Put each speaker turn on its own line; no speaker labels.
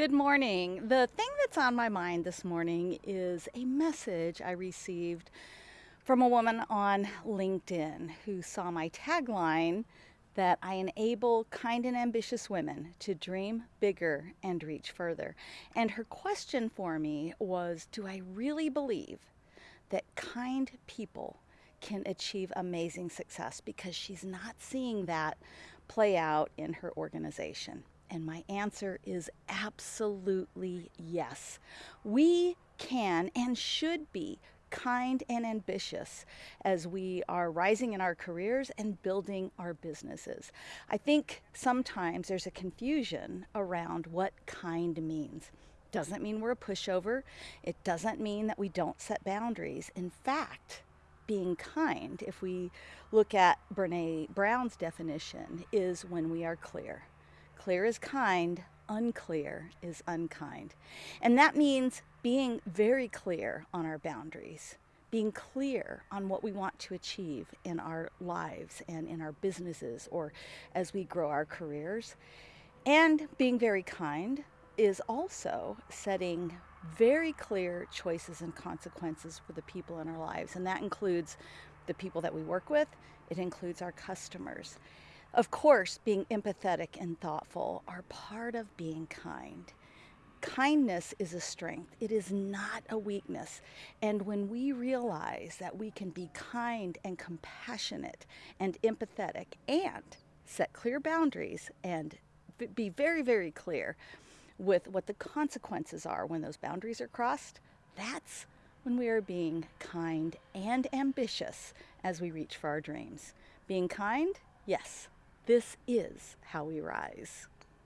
Good morning. The thing that's on my mind this morning is a message I received from a woman on LinkedIn who saw my tagline that I enable kind and ambitious women to dream bigger and reach further. And her question for me was Do I really believe that kind people can achieve amazing success? Because she's not seeing that play out in her organization. And my answer is absolutely yes. We can and should be kind and ambitious as we are rising in our careers and building our businesses. I think sometimes there's a confusion around what kind means. Doesn't mean we're a pushover. It doesn't mean that we don't set boundaries. In fact, being kind, if we look at Brene Brown's definition, is when we are clear. Clear is kind, unclear is unkind. And that means being very clear on our boundaries, being clear on what we want to achieve in our lives and in our businesses or as we grow our careers. And being very kind is also setting very clear choices and consequences for the people in our lives. And that includes the people that we work with, it includes our customers. Of course, being empathetic and thoughtful are part of being kind. Kindness is a strength, it is not a weakness. And when we realize that we can be kind and compassionate and empathetic and set clear boundaries and be very, very clear with what the consequences are when those boundaries are crossed, that's when we are being kind and ambitious as we reach for our dreams. Being kind, yes, this is how we rise.